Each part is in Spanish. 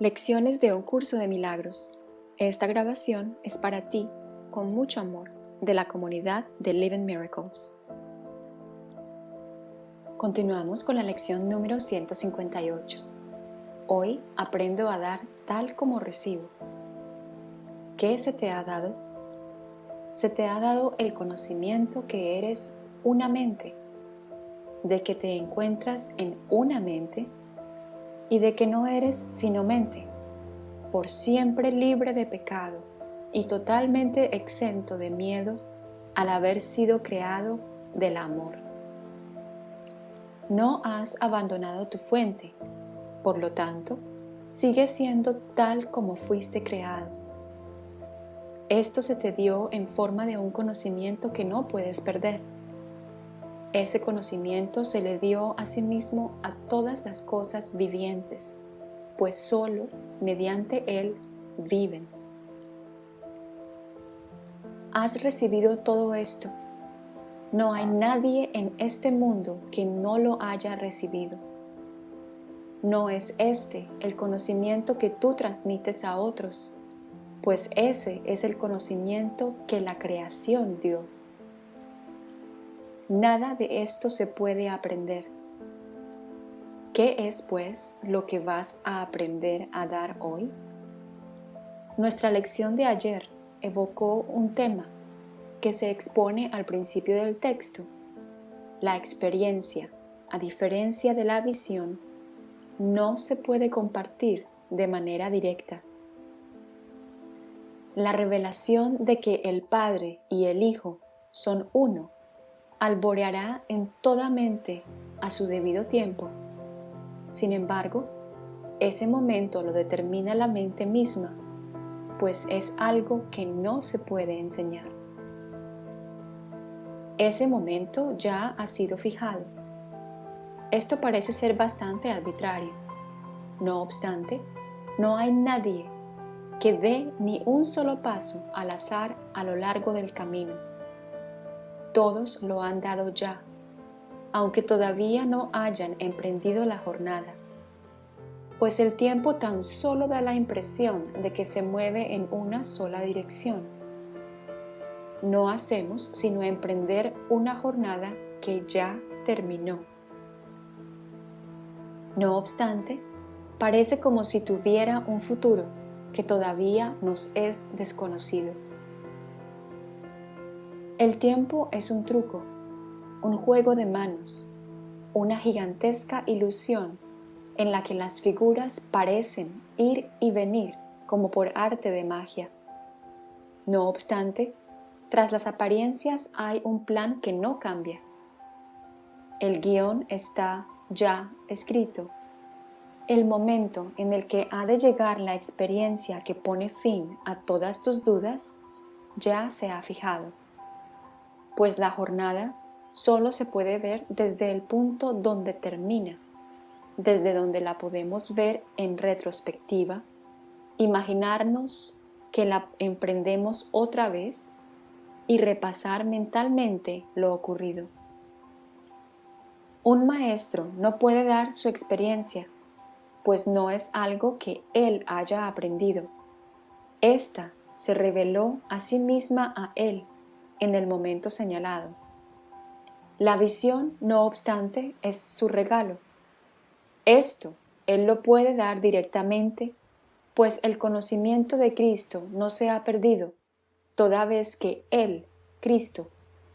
Lecciones de un curso de milagros. Esta grabación es para ti, con mucho amor, de la comunidad de Living Miracles. Continuamos con la lección número 158. Hoy aprendo a dar tal como recibo. ¿Qué se te ha dado? Se te ha dado el conocimiento que eres una mente, de que te encuentras en una mente y de que no eres sino mente, por siempre libre de pecado y totalmente exento de miedo al haber sido creado del amor. No has abandonado tu fuente, por lo tanto, sigues siendo tal como fuiste creado. Esto se te dio en forma de un conocimiento que no puedes perder ese conocimiento se le dio a sí mismo a todas las cosas vivientes, pues solo mediante él viven. Has recibido todo esto. No hay nadie en este mundo que no lo haya recibido. No es este el conocimiento que tú transmites a otros, pues ese es el conocimiento que la creación dio. Nada de esto se puede aprender. ¿Qué es, pues, lo que vas a aprender a dar hoy? Nuestra lección de ayer evocó un tema que se expone al principio del texto. La experiencia, a diferencia de la visión, no se puede compartir de manera directa. La revelación de que el Padre y el Hijo son uno alboreará en toda mente a su debido tiempo. Sin embargo, ese momento lo determina la mente misma, pues es algo que no se puede enseñar. Ese momento ya ha sido fijado. Esto parece ser bastante arbitrario. No obstante, no hay nadie que dé ni un solo paso al azar a lo largo del camino todos lo han dado ya, aunque todavía no hayan emprendido la jornada, pues el tiempo tan solo da la impresión de que se mueve en una sola dirección. No hacemos sino emprender una jornada que ya terminó. No obstante, parece como si tuviera un futuro que todavía nos es desconocido. El tiempo es un truco, un juego de manos, una gigantesca ilusión en la que las figuras parecen ir y venir como por arte de magia. No obstante, tras las apariencias hay un plan que no cambia. El guion está ya escrito. El momento en el que ha de llegar la experiencia que pone fin a todas tus dudas ya se ha fijado pues la jornada solo se puede ver desde el punto donde termina, desde donde la podemos ver en retrospectiva, imaginarnos que la emprendemos otra vez y repasar mentalmente lo ocurrido. Un maestro no puede dar su experiencia, pues no es algo que él haya aprendido. Esta se reveló a sí misma a él en el momento señalado. La visión, no obstante, es su regalo. Esto Él lo puede dar directamente, pues el conocimiento de Cristo no se ha perdido, toda vez que Él, Cristo,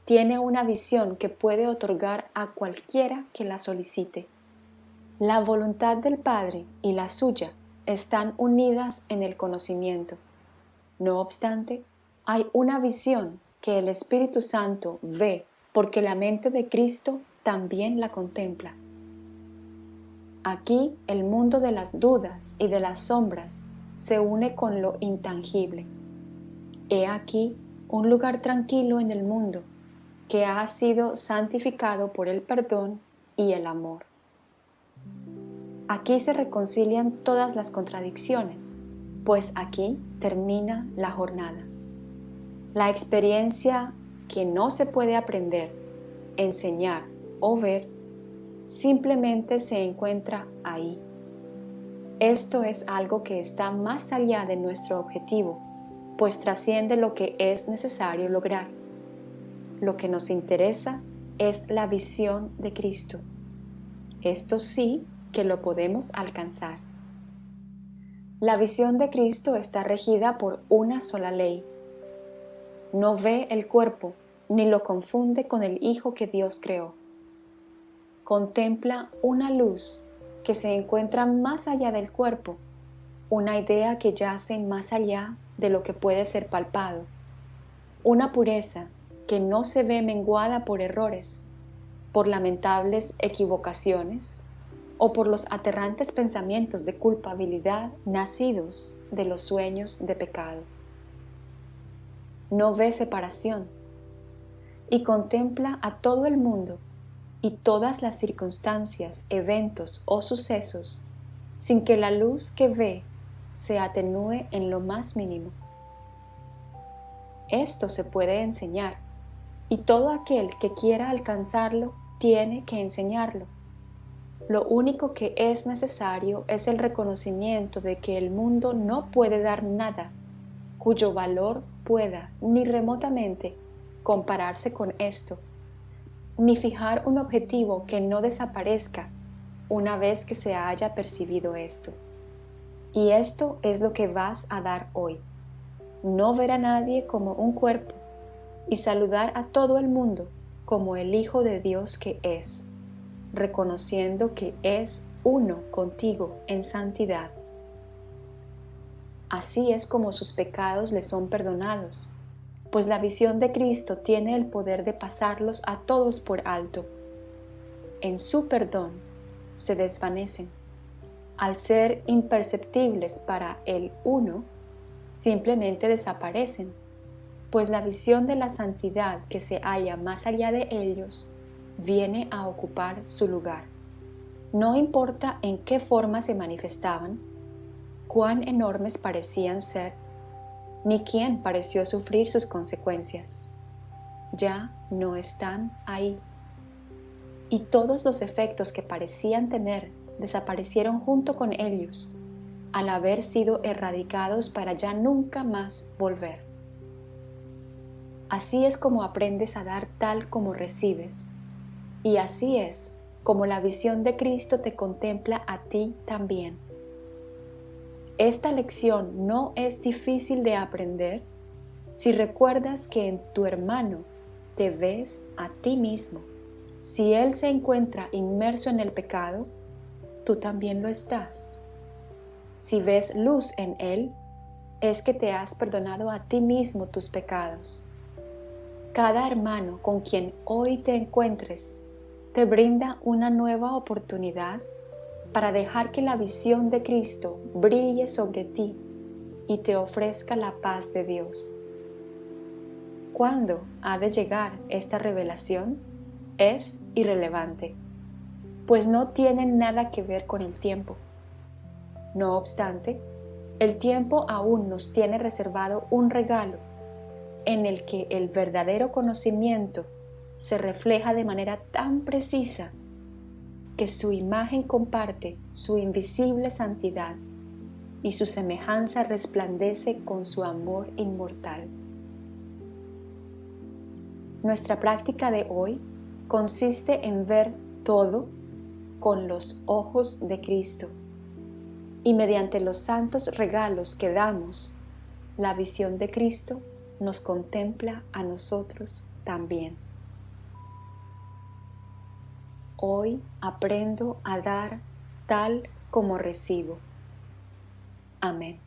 tiene una visión que puede otorgar a cualquiera que la solicite. La voluntad del Padre y la suya están unidas en el conocimiento. No obstante, hay una visión que el Espíritu Santo ve porque la mente de Cristo también la contempla. Aquí el mundo de las dudas y de las sombras se une con lo intangible. He aquí un lugar tranquilo en el mundo que ha sido santificado por el perdón y el amor. Aquí se reconcilian todas las contradicciones, pues aquí termina la jornada. La experiencia que no se puede aprender, enseñar o ver, simplemente se encuentra ahí. esto es algo que está más allá de nuestro objetivo, pues trasciende lo que es necesario lograr. Lo que nos interesa es la visión de Cristo. Esto sí que lo podemos alcanzar. La visión de Cristo está regida por una sola ley. No ve el cuerpo ni lo confunde con el Hijo que Dios creó. Contempla una luz que se encuentra más allá del cuerpo, una idea que yace más allá de lo que puede ser palpado, una pureza que no se ve menguada por errores, por lamentables equivocaciones o por los aterrantes pensamientos de culpabilidad nacidos de los sueños de pecado. No ve separación y contempla a todo el mundo y todas las circunstancias, eventos o sucesos sin que la luz que ve se atenúe en lo más mínimo. Esto se puede enseñar y todo aquel que quiera alcanzarlo tiene que enseñarlo. Lo único que es necesario es el reconocimiento de que el mundo no puede dar nada cuyo valor pueda ni remotamente compararse con esto, ni fijar un objetivo que no desaparezca una vez que se haya percibido esto. Y esto es lo que vas a dar hoy. No ver a nadie como un cuerpo y saludar a todo el mundo como el Hijo de Dios que es, reconociendo que es uno contigo en santidad. Así es como sus pecados le son perdonados, pues la visión de Cristo tiene el poder de pasarlos a todos por alto. En su perdón se desvanecen. Al ser imperceptibles para el uno, simplemente desaparecen pues la visión de la santidad que se halla más allá de ellos viene a ocupar su lugar. No importa en qué forma se manifestaban, cuán enormes parecían ser, ni quién pareció sufrir sus consecuencias. Ya no están ahí. Y todos los efectos que parecían tener desaparecieron junto con ellos, al haber sido erradicados para ya nunca más volver. Así es como aprendes a dar tal como recibes. Y así es como la visión de Cristo te contempla a ti también. Esta lección no es difícil de aprender si recuerdas que en tu hermano te ves a ti mismo. Si él se encuentra inmerso en el pecado, tú también lo estás. Si ves luz en él, es que te has perdonado a ti mismo tus pecados. Cada hermano con quien hoy te encuentres te brinda una nueva oportunidad para dejar que la visión de Cristo brille sobre ti y te ofrezca la paz de Dios. ¿Cuándo ha de llegar esta revelación? Es irrelevante, pues no tiene nada que ver con el tiempo. No obstante, el tiempo aún nos tiene reservado un regalo en el que el verdadero conocimiento se refleja de manera tan precisa su imagen comparte su invisible santidad y su semejanza resplandece con su amor inmortal. Nuestra práctica de hoy consiste en ver todo con los ojos de Cristo y mediante los santos regalos que damos, la visión de Cristo nos contempla a nosotros también. Hoy aprendo a dar tal como recibo. Amén.